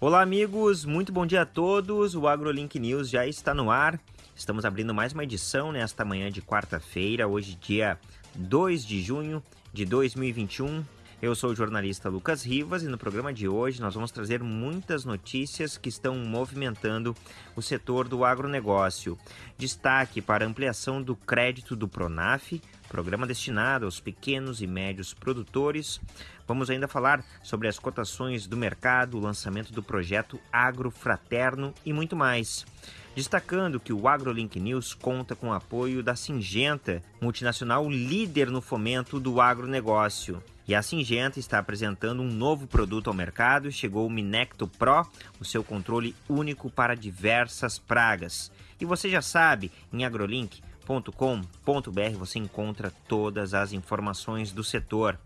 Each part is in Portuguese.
Olá, amigos, muito bom dia a todos. O AgroLink News já está no ar. Estamos abrindo mais uma edição nesta manhã de quarta-feira, hoje, dia 2 de junho de 2021. Eu sou o jornalista Lucas Rivas e no programa de hoje nós vamos trazer muitas notícias que estão movimentando o setor do agronegócio. Destaque para ampliação do crédito do Pronaf, programa destinado aos pequenos e médios produtores. Vamos ainda falar sobre as cotações do mercado, o lançamento do projeto Agro Fraterno e muito mais destacando que o AgroLink News conta com o apoio da Singenta, multinacional líder no fomento do agronegócio. E a Singenta está apresentando um novo produto ao mercado. Chegou o Minecto Pro, o seu controle único para diversas pragas. E você já sabe, em agrolink.com.br você encontra todas as informações do setor.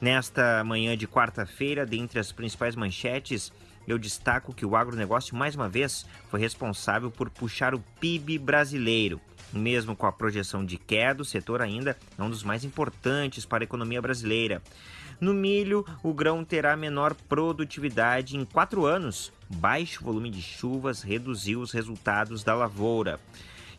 Nesta manhã de quarta-feira, dentre as principais manchetes, eu destaco que o agronegócio, mais uma vez, foi responsável por puxar o PIB brasileiro. Mesmo com a projeção de queda, o setor ainda é um dos mais importantes para a economia brasileira. No milho, o grão terá menor produtividade em quatro anos. Baixo volume de chuvas reduziu os resultados da lavoura.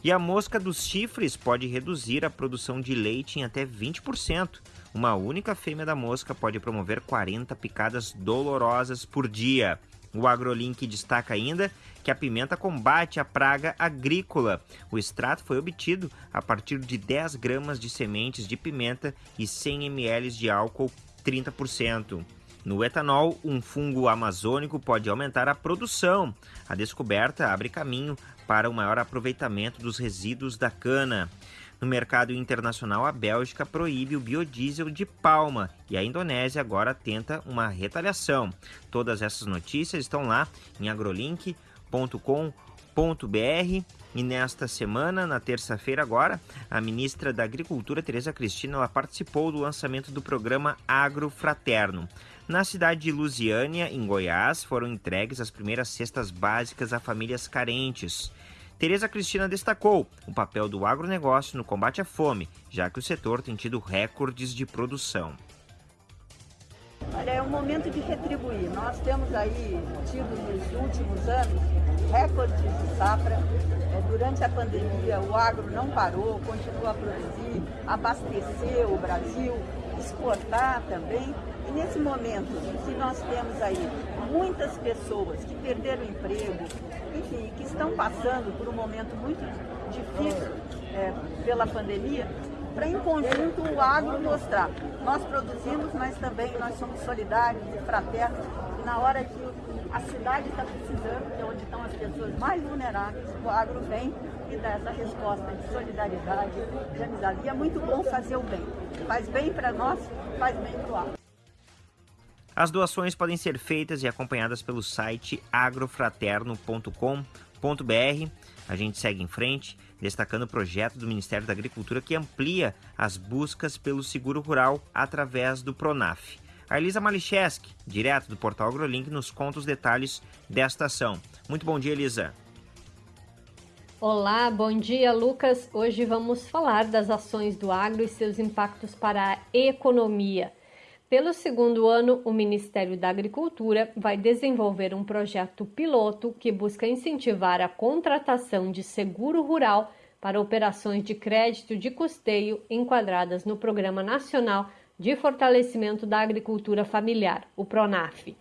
E a mosca dos chifres pode reduzir a produção de leite em até 20%. Uma única fêmea da mosca pode promover 40 picadas dolorosas por dia. O AgroLink destaca ainda que a pimenta combate a praga agrícola. O extrato foi obtido a partir de 10 gramas de sementes de pimenta e 100 ml de álcool 30%. No etanol, um fungo amazônico pode aumentar a produção. A descoberta abre caminho para o maior aproveitamento dos resíduos da cana. No mercado internacional, a Bélgica proíbe o biodiesel de palma e a Indonésia agora tenta uma retaliação. Todas essas notícias estão lá em agrolink.com.br. E nesta semana, na terça-feira agora, a ministra da Agricultura, Tereza Cristina, ela participou do lançamento do programa Agro Fraterno. Na cidade de Lusiânia, em Goiás, foram entregues as primeiras cestas básicas a famílias carentes. Tereza Cristina destacou o papel do agronegócio no combate à fome, já que o setor tem tido recordes de produção. Olha, é um momento de retribuir. Nós temos aí tido nos últimos anos recordes de safra. É, durante a pandemia, o agro não parou, continua a produzir, abastecer o Brasil, exportar também. E nesse momento que nós temos aí muitas pessoas que perderam emprego, enfim, que estão passando por um momento muito difícil é, pela pandemia, para em conjunto o agro mostrar. Nós produzimos, mas também nós somos solidários e fraternos. E na hora que a cidade está precisando, que é onde estão as pessoas mais vulneráveis, o agro vem e dá essa resposta de solidariedade, de amizade. E é muito bom fazer o bem. Faz bem para nós, faz bem para o agro. As doações podem ser feitas e acompanhadas pelo site agrofraterno.com.br. A gente segue em frente, destacando o projeto do Ministério da Agricultura que amplia as buscas pelo seguro rural através do Pronaf. A Elisa Malicheski, direto do portal AgroLink, nos conta os detalhes desta ação. Muito bom dia, Elisa. Olá, bom dia, Lucas. Hoje vamos falar das ações do agro e seus impactos para a economia. Pelo segundo ano, o Ministério da Agricultura vai desenvolver um projeto piloto que busca incentivar a contratação de seguro rural para operações de crédito de custeio enquadradas no Programa Nacional de Fortalecimento da Agricultura Familiar, o PRONAF.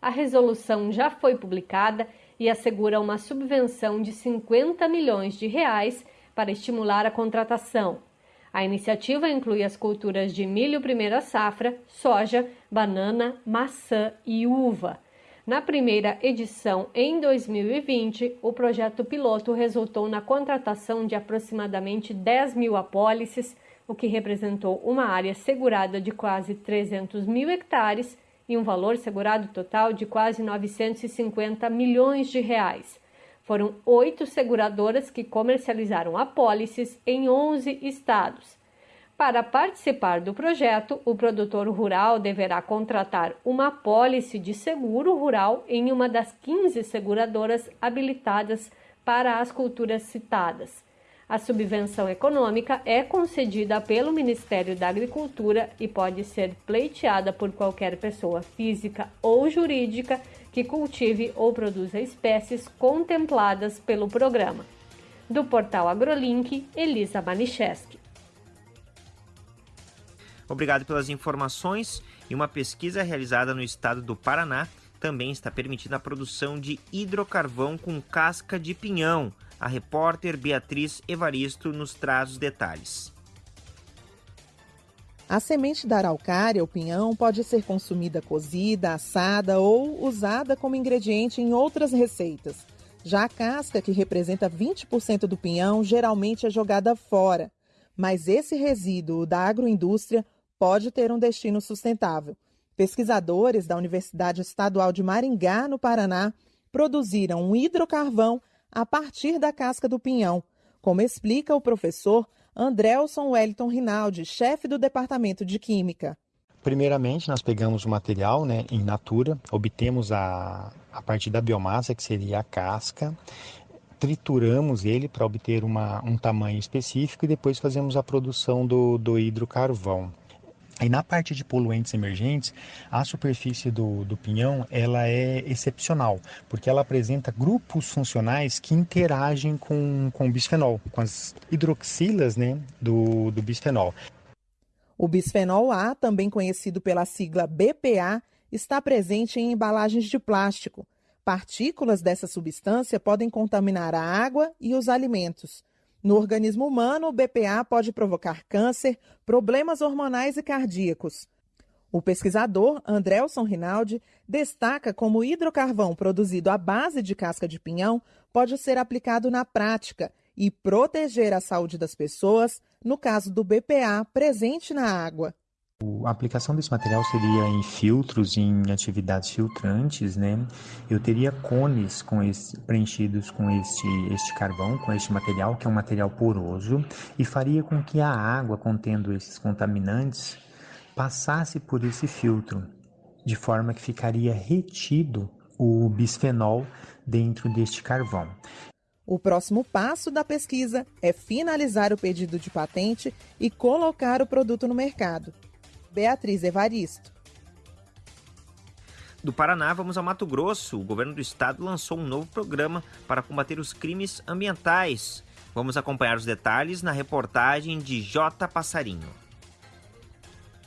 A resolução já foi publicada e assegura uma subvenção de 50 milhões de reais para estimular a contratação. A iniciativa inclui as culturas de milho primeira safra, soja, banana, maçã e uva. Na primeira edição, em 2020, o projeto piloto resultou na contratação de aproximadamente 10 mil apólices, o que representou uma área segurada de quase 300 mil hectares e um valor segurado total de quase 950 milhões de reais. Foram oito seguradoras que comercializaram apólices em 11 estados. Para participar do projeto, o produtor rural deverá contratar uma apólice de seguro rural em uma das 15 seguradoras habilitadas para as culturas citadas. A subvenção econômica é concedida pelo Ministério da Agricultura e pode ser pleiteada por qualquer pessoa física ou jurídica que cultive ou produza espécies contempladas pelo programa. Do portal AgroLink, Elisa Manicheski. Obrigado pelas informações. E uma pesquisa realizada no estado do Paraná também está permitindo a produção de hidrocarvão com casca de pinhão. A repórter Beatriz Evaristo nos traz os detalhes. A semente da araucária, o pinhão, pode ser consumida cozida, assada ou usada como ingrediente em outras receitas. Já a casca, que representa 20% do pinhão, geralmente é jogada fora. Mas esse resíduo da agroindústria pode ter um destino sustentável. Pesquisadores da Universidade Estadual de Maringá, no Paraná, produziram um hidrocarvão a partir da casca do pinhão, como explica o professor Andrelson Wellington Rinaldi, chefe do Departamento de Química. Primeiramente, nós pegamos o material né, em natura, obtemos a, a partir da biomassa, que seria a casca, trituramos ele para obter uma, um tamanho específico e depois fazemos a produção do, do hidrocarvão. E na parte de poluentes emergentes, a superfície do, do pinhão ela é excepcional, porque ela apresenta grupos funcionais que interagem com, com o bisfenol, com as hidroxilas né, do, do bisfenol. O bisfenol A, também conhecido pela sigla BPA, está presente em embalagens de plástico. Partículas dessa substância podem contaminar a água e os alimentos. No organismo humano, o BPA pode provocar câncer, problemas hormonais e cardíacos. O pesquisador Andrelson Rinaldi destaca como o hidrocarvão produzido à base de casca de pinhão pode ser aplicado na prática e proteger a saúde das pessoas no caso do BPA presente na água. A aplicação desse material seria em filtros, em atividades filtrantes, né? Eu teria cones com esse, preenchidos com este, este carvão, com este material, que é um material poroso, e faria com que a água contendo esses contaminantes passasse por esse filtro, de forma que ficaria retido o bisfenol dentro deste carvão. O próximo passo da pesquisa é finalizar o pedido de patente e colocar o produto no mercado. Beatriz Evaristo. Do Paraná, vamos ao Mato Grosso. O governo do estado lançou um novo programa para combater os crimes ambientais. Vamos acompanhar os detalhes na reportagem de J. Passarinho.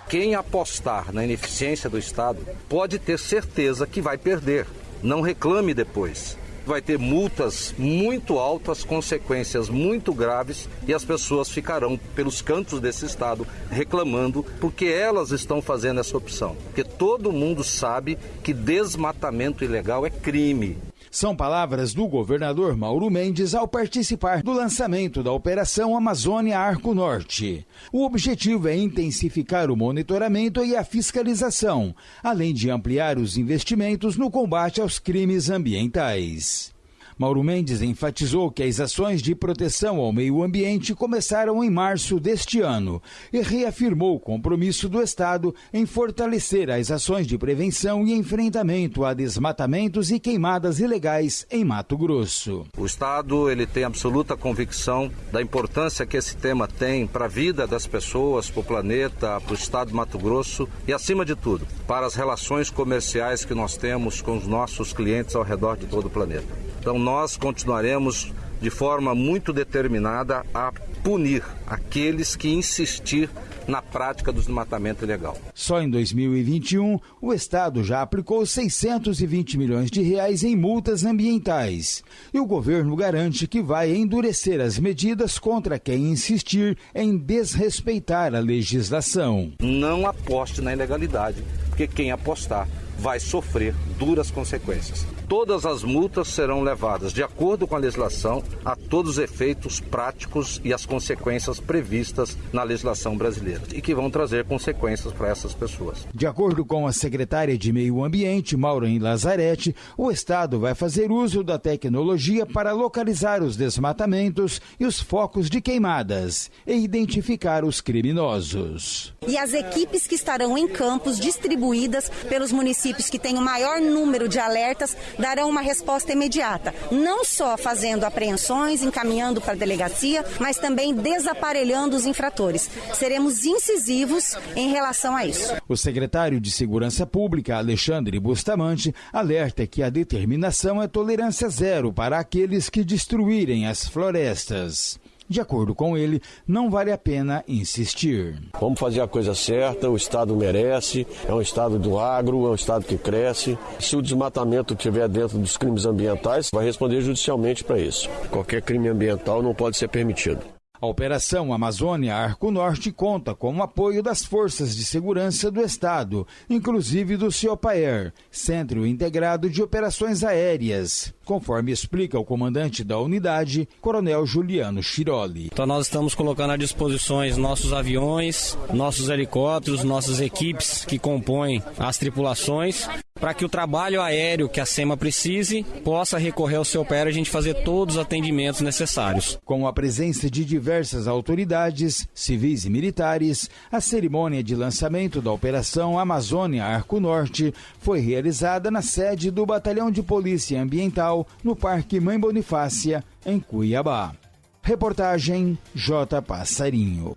Quem apostar na ineficiência do Estado pode ter certeza que vai perder. Não reclame depois vai ter multas muito altas, consequências muito graves e as pessoas ficarão pelos cantos desse estado reclamando porque elas estão fazendo essa opção. Porque todo mundo sabe que desmatamento ilegal é crime. São palavras do governador Mauro Mendes ao participar do lançamento da Operação Amazônia Arco Norte. O objetivo é intensificar o monitoramento e a fiscalização, além de ampliar os investimentos no combate aos crimes ambientais. Mauro Mendes enfatizou que as ações de proteção ao meio ambiente começaram em março deste ano e reafirmou o compromisso do Estado em fortalecer as ações de prevenção e enfrentamento a desmatamentos e queimadas ilegais em Mato Grosso. O Estado ele tem absoluta convicção da importância que esse tema tem para a vida das pessoas, para o planeta, para o Estado de Mato Grosso e, acima de tudo, para as relações comerciais que nós temos com os nossos clientes ao redor de todo o planeta. Então nós continuaremos de forma muito determinada a punir aqueles que insistir na prática do desmatamento ilegal. Só em 2021, o Estado já aplicou 620 milhões de reais em multas ambientais. E o governo garante que vai endurecer as medidas contra quem insistir em desrespeitar a legislação. Não aposte na ilegalidade, porque quem apostar vai sofrer duras consequências. Todas as multas serão levadas, de acordo com a legislação, a todos os efeitos práticos e as consequências previstas na legislação brasileira e que vão trazer consequências para essas pessoas. De acordo com a secretária de Meio Ambiente, Maureen Lazarete, o Estado vai fazer uso da tecnologia para localizar os desmatamentos e os focos de queimadas e identificar os criminosos. E as equipes que estarão em campos distribuídas pelos municípios que têm o maior número de alertas darão uma resposta imediata, não só fazendo apreensões, encaminhando para a delegacia, mas também desaparelhando os infratores. Seremos incisivos em relação a isso. O secretário de Segurança Pública, Alexandre Bustamante, alerta que a determinação é tolerância zero para aqueles que destruírem as florestas. De acordo com ele, não vale a pena insistir. Vamos fazer a coisa certa, o Estado merece, é um Estado do agro, é um Estado que cresce. Se o desmatamento estiver dentro dos crimes ambientais, vai responder judicialmente para isso. Qualquer crime ambiental não pode ser permitido. A Operação Amazônia Arco Norte conta com o apoio das Forças de Segurança do Estado, inclusive do CIOPAER, Centro Integrado de Operações Aéreas, conforme explica o comandante da unidade, Coronel Juliano Chiroli. Então nós estamos colocando à disposição nossos aviões, nossos helicópteros, nossas equipes que compõem as tripulações para que o trabalho aéreo que a SEMA precise possa recorrer ao seu pé a gente fazer todos os atendimentos necessários. Com a presença de diversas autoridades, civis e militares, a cerimônia de lançamento da Operação Amazônia Arco Norte foi realizada na sede do Batalhão de Polícia Ambiental no Parque Mãe Bonifácia, em Cuiabá. Reportagem J. Passarinho.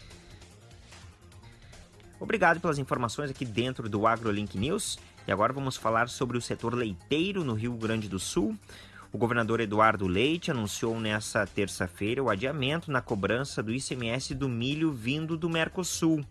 Obrigado pelas informações aqui dentro do AgroLink News. E agora vamos falar sobre o setor leiteiro no Rio Grande do Sul. O governador Eduardo Leite anunciou nesta terça-feira o adiamento na cobrança do ICMS do milho vindo do Mercosul.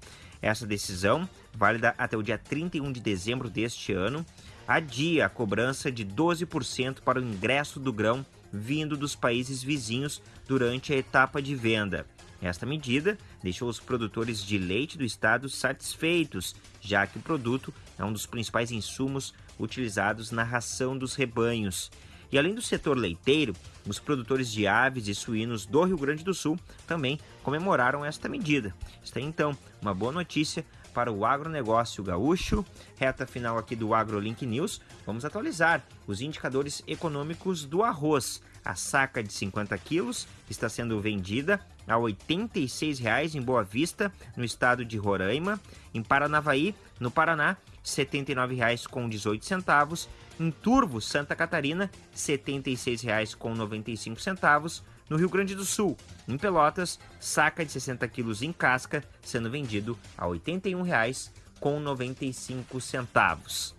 Essa decisão, válida até o dia 31 de dezembro deste ano, adia a cobrança de 12% para o ingresso do grão vindo dos países vizinhos durante a etapa de venda. Esta medida deixou os produtores de leite do estado satisfeitos, já que o produto é um dos principais insumos utilizados na ração dos rebanhos. E além do setor leiteiro, os produtores de aves e suínos do Rio Grande do Sul também comemoraram esta medida. Está então uma boa notícia para o agronegócio gaúcho. Reta final aqui do AgroLink News, vamos atualizar os indicadores econômicos do arroz. A saca de 50 quilos está sendo vendida a R$ 86,00 em Boa Vista, no estado de Roraima. Em Paranavaí, no Paraná, R$ 79,18. Em Turvo, Santa Catarina, R$ 76,95. No Rio Grande do Sul, em Pelotas, saca de 60 quilos em casca, sendo vendido a R$ 81,95.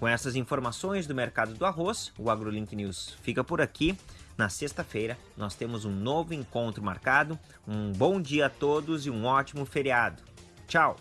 Com essas informações do mercado do arroz, o AgroLink News fica por aqui. Na sexta-feira, nós temos um novo encontro marcado. Um bom dia a todos e um ótimo feriado. Tchau!